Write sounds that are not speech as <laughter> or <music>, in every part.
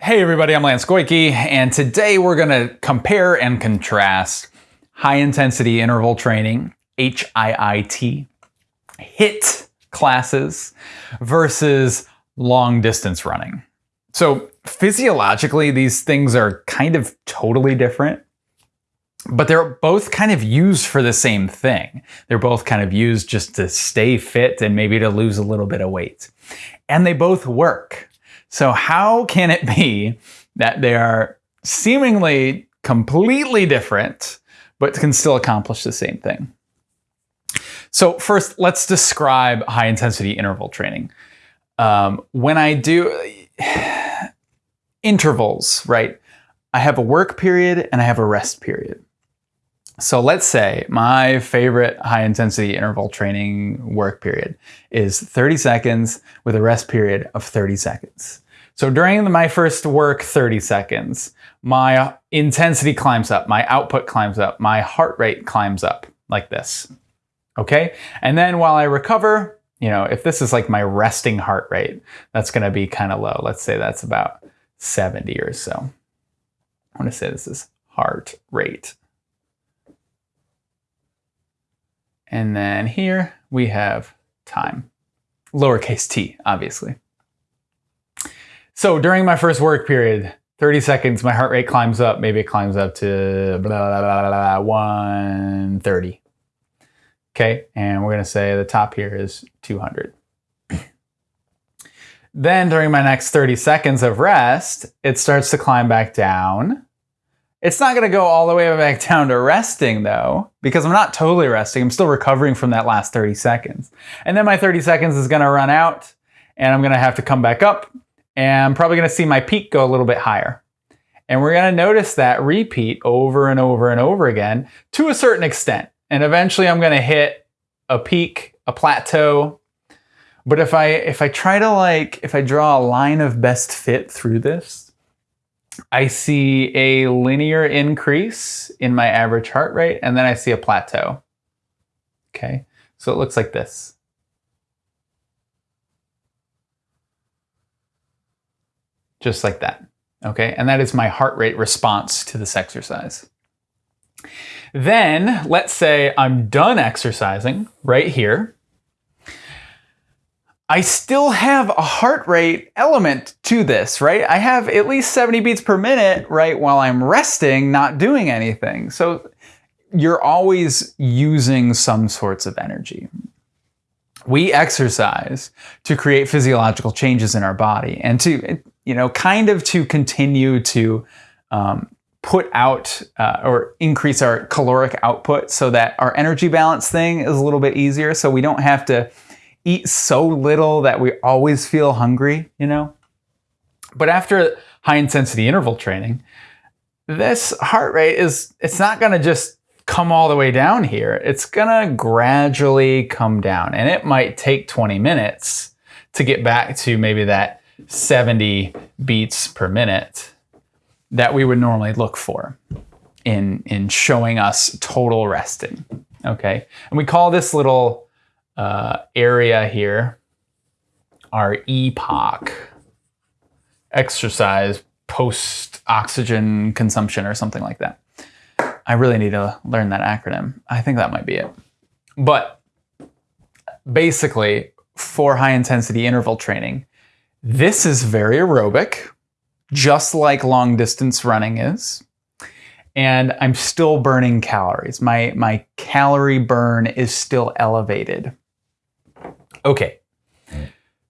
Hey everybody, I'm Lance Goyke, and today we're going to compare and contrast high intensity interval training, HIIT, HIT classes versus long distance running. So physiologically, these things are kind of totally different, but they're both kind of used for the same thing. They're both kind of used just to stay fit and maybe to lose a little bit of weight. And they both work. So how can it be that they are seemingly completely different, but can still accomplish the same thing? So first, let's describe high intensity interval training. Um, when I do <sighs> intervals, right, I have a work period and I have a rest period. So let's say my favorite high intensity interval training work period is 30 seconds with a rest period of 30 seconds. So during my first work 30 seconds, my intensity climbs up, my output climbs up, my heart rate climbs up like this. Okay. And then while I recover, you know, if this is like my resting heart rate, that's going to be kind of low. Let's say that's about 70 or so. I want to say this is heart rate. And then here we have time, lowercase t, obviously. So during my first work period, 30 seconds, my heart rate climbs up. Maybe it climbs up to blah, blah, blah, 130. Okay, and we're gonna say the top here is 200. then during my next 30 seconds of rest, it starts to climb back down it's not going to go all the way back <laughs> down to resting though, because I'm not totally resting. I'm still recovering from that last 30 seconds. And then my 30 seconds is going to run out and I'm going to have to come back up and I'm probably going to see my peak go a little bit higher. And we're going to notice that repeat over and over and over again to a certain extent. And eventually I'm going to hit a peak, a plateau. But if I if I try to like if I draw a line of best fit through this, I see a linear increase in my average heart rate, and then I see a plateau. Okay, so it looks like this. Just like that. Okay, and that is my heart rate response to this exercise. Then let's say I'm done exercising right here. I still have a heart rate element to this, right? I have at least 70 beats per minute, right, while I'm resting, not doing anything. So you're always using some sorts of energy. We exercise to create physiological changes in our body and to, you know, kind of to continue to um, put out uh, or increase our caloric output so that our energy balance thing is a little bit easier so we don't have to eat so little that we always feel hungry, you know? But after high intensity interval training, this heart rate is, it's not gonna just come all the way down here. It's gonna gradually come down and it might take 20 minutes to get back to maybe that 70 beats per minute that we would normally look for in, in showing us total resting, okay? And we call this little uh, area here, our EPOC, exercise post oxygen consumption or something like that. I really need to learn that acronym. I think that might be it. But basically, for high intensity interval training, this is very aerobic, just like long distance running is and I'm still burning calories. My, my calorie burn is still elevated. Okay,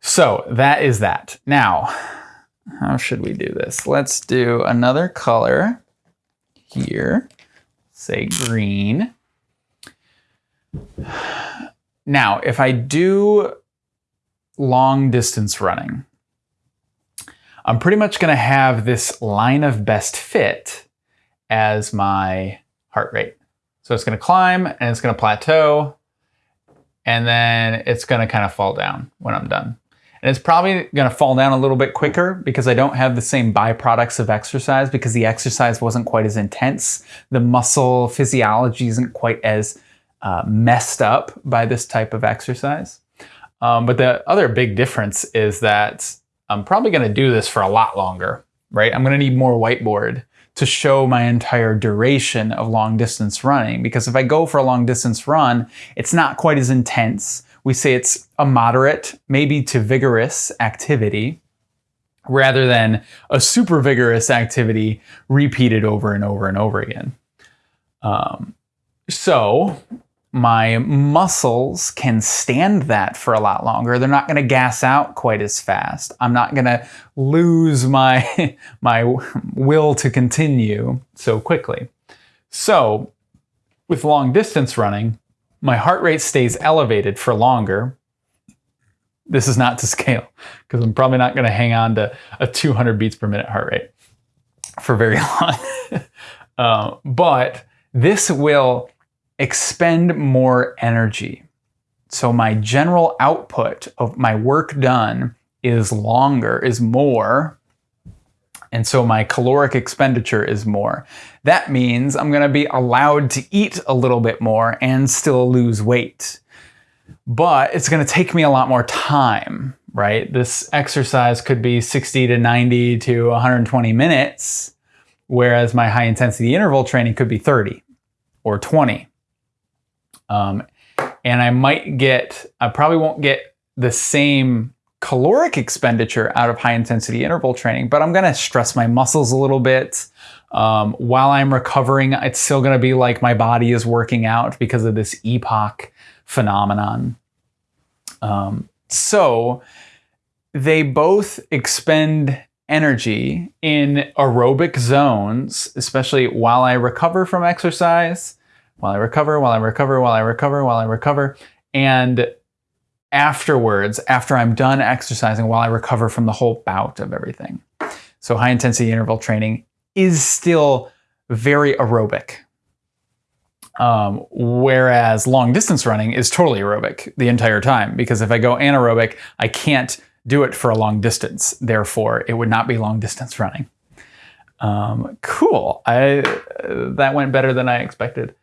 so that is that. Now, how should we do this? Let's do another color here, say green. Now, if I do long distance running, I'm pretty much going to have this line of best fit as my heart rate. So it's going to climb and it's going to plateau and then it's going to kind of fall down when I'm done. And it's probably going to fall down a little bit quicker because I don't have the same byproducts of exercise because the exercise wasn't quite as intense. The muscle physiology isn't quite as uh, messed up by this type of exercise. Um, but the other big difference is that I'm probably going to do this for a lot longer. right? I'm going to need more whiteboard to show my entire duration of long distance running because if I go for a long distance run, it's not quite as intense. We say it's a moderate, maybe to vigorous activity rather than a super vigorous activity repeated over and over and over again. Um, so my muscles can stand that for a lot longer. They're not going to gas out quite as fast. I'm not going to lose my, <laughs> my will to continue so quickly. So with long distance running, my heart rate stays elevated for longer. This is not to <laughs> scale because I'm probably not going to hang on to a 200 beats per minute heart rate for very <laughs> long. uh, but this will expend more energy. So my general output of my work done is longer, is more. And so my caloric expenditure is more. That means I'm going to be allowed to eat a little bit more and still lose weight. But it's going to take me a lot more time, right? This exercise could be 60 to 90 to 120 minutes, whereas my high intensity interval training could be 30 or 20. Um, and I might get, I probably won't get the same caloric expenditure out of high intensity interval training, but I'm gonna stress my muscles a little bit. Um, while I'm recovering, it's still gonna be like my body is working out because of this EPOC phenomenon. Um, so they both expend energy in aerobic zones, especially while I recover from exercise while I recover, while I recover, while I recover, while I recover. And afterwards, after I'm done exercising, while I recover from the whole bout of everything. So high intensity interval training is still very aerobic. Um, whereas long distance running is totally aerobic the entire time because if I go anaerobic, I can't do it for a long distance. Therefore, it would not be long distance running. Um, cool. I, uh, that went better than I expected.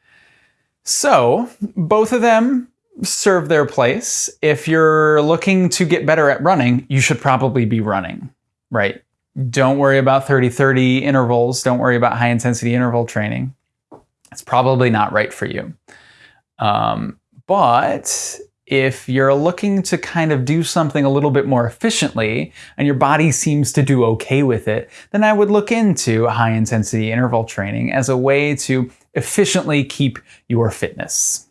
So both of them serve their place. If you're looking to get better at running, you should probably be running, right? Don't worry about 30-30 intervals. Don't worry about high intensity interval training. It's probably not right for you. Um, but if you're looking to kind of do something a little bit more efficiently and your body seems to do okay with it, then I would look into high intensity interval training as a way to efficiently keep your fitness.